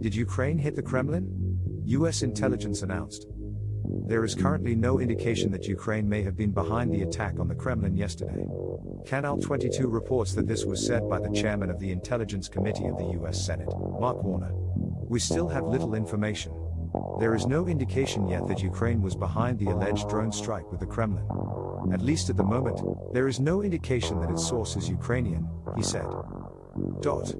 Did Ukraine hit the Kremlin? US intelligence announced. There is currently no indication that Ukraine may have been behind the attack on the Kremlin yesterday. Canal 22 reports that this was said by the chairman of the Intelligence Committee of the US Senate, Mark Warner. We still have little information. There is no indication yet that Ukraine was behind the alleged drone strike with the Kremlin. At least at the moment, there is no indication that its source is Ukrainian, he said. Dot.